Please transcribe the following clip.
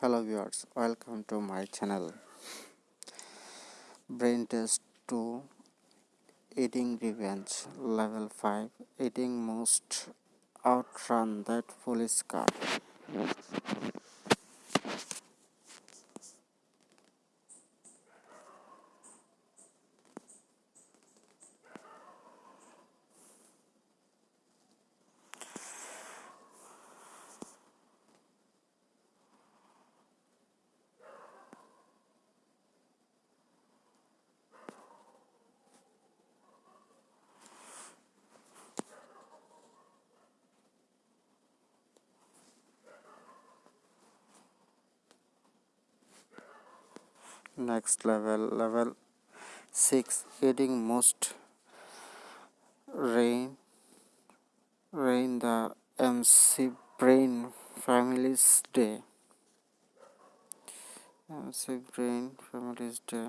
hello viewers welcome to my channel. Brain test 2 eating revenge level 5 eating most outrun that police car next level level 6 eating most rain rain the mc brain families day. Mc brain families day